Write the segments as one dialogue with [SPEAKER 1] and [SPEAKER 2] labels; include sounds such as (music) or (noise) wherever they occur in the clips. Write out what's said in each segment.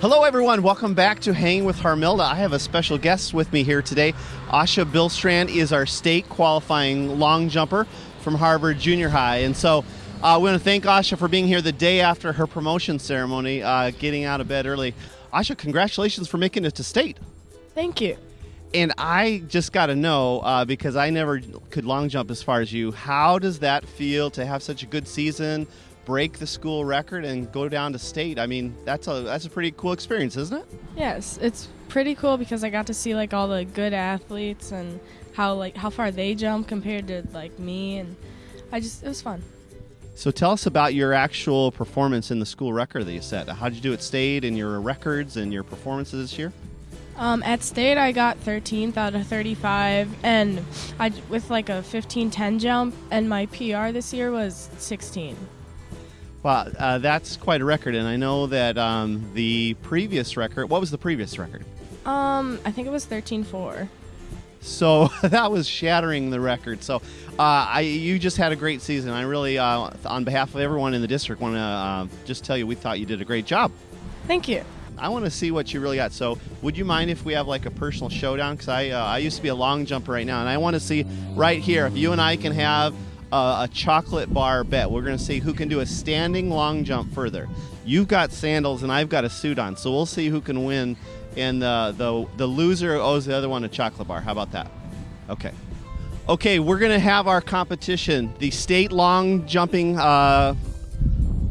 [SPEAKER 1] Hello, everyone. Welcome back to Hanging with Harmilda. I have a special guest with me here today. Asha Billstrand is our state qualifying long jumper from Harvard Junior High. And so uh, we want to thank Asha for being here the day after her promotion ceremony, uh, getting out of bed early. Asha, congratulations for making it to state.
[SPEAKER 2] Thank you.
[SPEAKER 1] And I just got to know uh, because I never could long jump as far as you. How does that feel to have such a good season, break the school record, and go down to state? I mean, that's a that's a pretty cool experience, isn't it?
[SPEAKER 2] Yes, it's pretty cool because I got to see like all the good athletes and how like how far they jump compared to like me, and I just it was fun.
[SPEAKER 1] So tell us about your actual performance in the school record that you set. How did you do at state and your records and your performances this year?
[SPEAKER 2] Um, at state, I got 13th out of 35, and I with like a 15-10 jump, and my PR this year was 16.
[SPEAKER 1] Wow, uh, that's quite a record, and I know that um, the previous record. What was the previous record?
[SPEAKER 2] Um, I think it was 13-4.
[SPEAKER 1] So (laughs) that was shattering the record. So uh, I, you just had a great season. I really, uh, on behalf of everyone in the district, want to uh, just tell you we thought you did a great job.
[SPEAKER 2] Thank you.
[SPEAKER 1] I want to see what you really got. So, would you mind if we have like a personal showdown? Because I, uh, I used to be a long jumper right now, and I want to see right here if you and I can have a, a chocolate bar bet. We're going to see who can do a standing long jump further. You've got sandals, and I've got a suit on, so we'll see who can win. And the the the loser owes the other one a chocolate bar. How about that? Okay. Okay, we're going to have our competition, the state long jumping uh,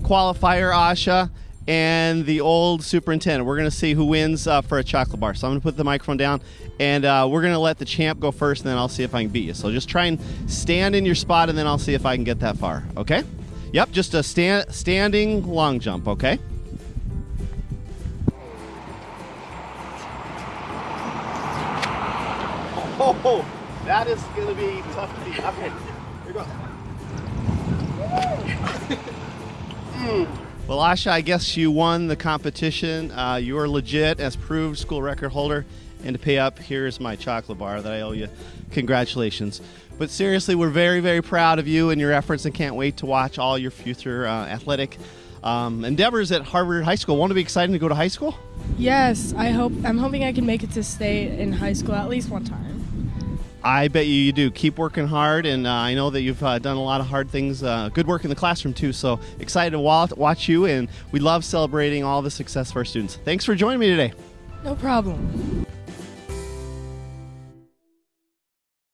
[SPEAKER 1] qualifier, Asha and the old superintendent. We're going to see who wins uh, for a chocolate bar. So I'm going to put the microphone down, and uh, we're going to let the champ go first, and then I'll see if I can beat you. So just try and stand in your spot, and then I'll see if I can get that far. Okay? Yep, just a stand, standing long jump. Okay? (laughs) Oh, that is going to be tough to beat. Okay, here goes. (laughs) mm. Well, Asha, I guess you won the competition. Uh, you are legit as proved school record holder. And to pay up, here's my chocolate bar that I owe you. Congratulations. But seriously, we're very, very proud of you and your efforts and can't wait to watch all your future uh, athletic um, endeavors at Harvard High School. Won't it be exciting to go to high school?
[SPEAKER 2] Yes, I hope. I'm hoping I can make it to state in high school at least one time.
[SPEAKER 1] I bet you you do. Keep working hard, and uh, I know that you've uh, done a lot of hard things. Uh, good work in the classroom too. So excited to watch you, and we love celebrating all the success of our students. Thanks for joining me today.
[SPEAKER 2] No problem.